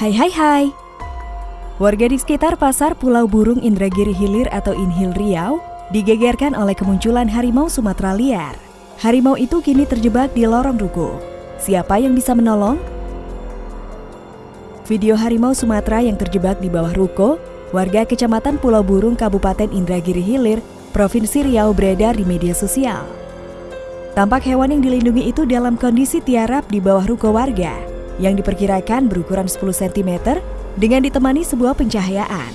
Hai hai hai. Warga di sekitar pasar Pulau Burung Indragiri Hilir atau Inhil Riau digegerkan oleh kemunculan harimau Sumatera liar. Harimau itu kini terjebak di lorong ruko. Siapa yang bisa menolong? Video harimau Sumatera yang terjebak di bawah ruko, warga Kecamatan Pulau Burung Kabupaten Indragiri Hilir, Provinsi Riau beredar di media sosial. Tampak hewan yang dilindungi itu dalam kondisi tiarap di bawah ruko warga yang diperkirakan berukuran 10 cm dengan ditemani sebuah pencahayaan.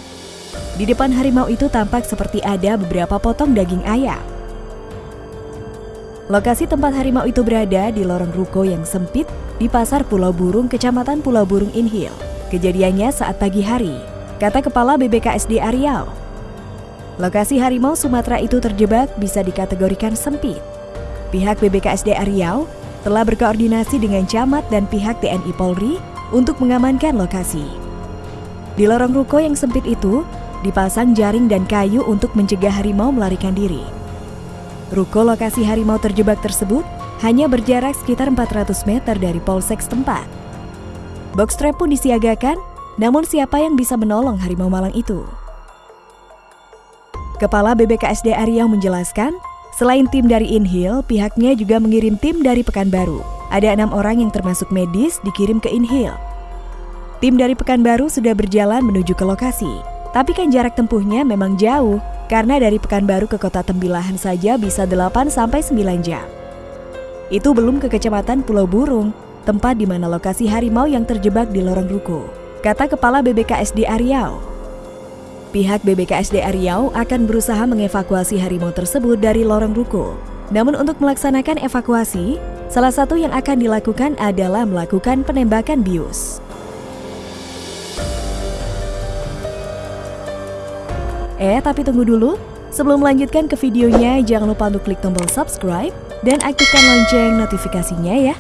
Di depan harimau itu tampak seperti ada beberapa potong daging ayam. Lokasi tempat harimau itu berada di lorong ruko yang sempit di Pasar Pulau Burung, Kecamatan Pulau Burung Inhil. Kejadiannya saat pagi hari, kata Kepala BBKSD Riau. Lokasi harimau Sumatera itu terjebak bisa dikategorikan sempit. Pihak BBKSD Riau telah berkoordinasi dengan camat dan pihak TNI Polri untuk mengamankan lokasi. Di lorong ruko yang sempit itu, dipasang jaring dan kayu untuk mencegah harimau melarikan diri. Ruko lokasi harimau terjebak tersebut hanya berjarak sekitar 400 meter dari polsek setempat. Box trap pun disiagakan, namun siapa yang bisa menolong harimau malang itu? Kepala BBKSD Riau menjelaskan, Selain tim dari Inhil, pihaknya juga mengirim tim dari Pekanbaru. Ada enam orang yang termasuk medis dikirim ke Inhil. Tim dari Pekanbaru sudah berjalan menuju ke lokasi. Tapi kan jarak tempuhnya memang jauh, karena dari Pekanbaru ke kota Tembilahan saja bisa 8-9 jam. Itu belum ke kecamatan Pulau Burung, tempat di mana lokasi harimau yang terjebak di lorong ruko. Kata Kepala BBKSD Riau, Pihak BBKSD Riau akan berusaha mengevakuasi harimau tersebut dari lorong ruko. Namun untuk melaksanakan evakuasi, salah satu yang akan dilakukan adalah melakukan penembakan bius. Eh, tapi tunggu dulu. Sebelum melanjutkan ke videonya, jangan lupa untuk klik tombol subscribe dan aktifkan lonceng notifikasinya ya.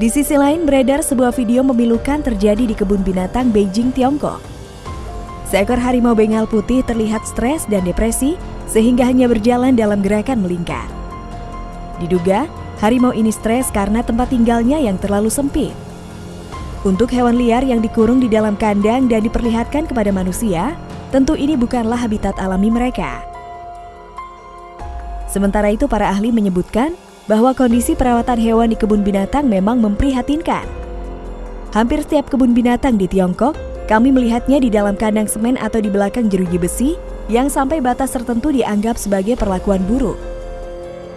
Di sisi lain beredar sebuah video memilukan terjadi di kebun binatang Beijing, Tiongkok. Seekor harimau bengal putih terlihat stres dan depresi sehingga hanya berjalan dalam gerakan melingkar. Diduga, harimau ini stres karena tempat tinggalnya yang terlalu sempit. Untuk hewan liar yang dikurung di dalam kandang dan diperlihatkan kepada manusia, tentu ini bukanlah habitat alami mereka. Sementara itu para ahli menyebutkan bahwa kondisi perawatan hewan di kebun binatang memang memprihatinkan. Hampir setiap kebun binatang di Tiongkok, kami melihatnya di dalam kandang semen atau di belakang jeruji besi yang sampai batas tertentu dianggap sebagai perlakuan buruk.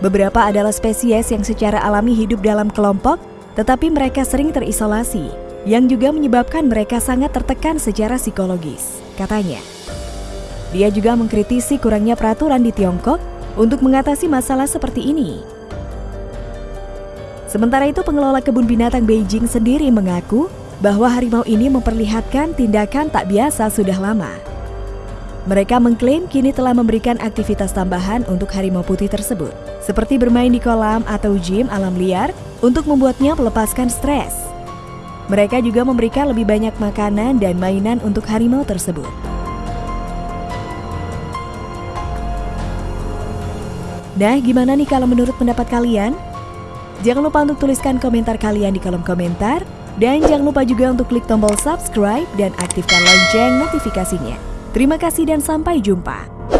Beberapa adalah spesies yang secara alami hidup dalam kelompok, tetapi mereka sering terisolasi, yang juga menyebabkan mereka sangat tertekan secara psikologis, katanya. Dia juga mengkritisi kurangnya peraturan di Tiongkok untuk mengatasi masalah seperti ini. Sementara itu pengelola kebun binatang Beijing sendiri mengaku bahwa harimau ini memperlihatkan tindakan tak biasa sudah lama. Mereka mengklaim kini telah memberikan aktivitas tambahan untuk harimau putih tersebut, seperti bermain di kolam atau gym alam liar untuk membuatnya melepaskan stres. Mereka juga memberikan lebih banyak makanan dan mainan untuk harimau tersebut. Nah, gimana nih kalau menurut pendapat kalian? Jangan lupa untuk tuliskan komentar kalian di kolom komentar. Dan jangan lupa juga untuk klik tombol subscribe dan aktifkan lonceng notifikasinya. Terima kasih dan sampai jumpa.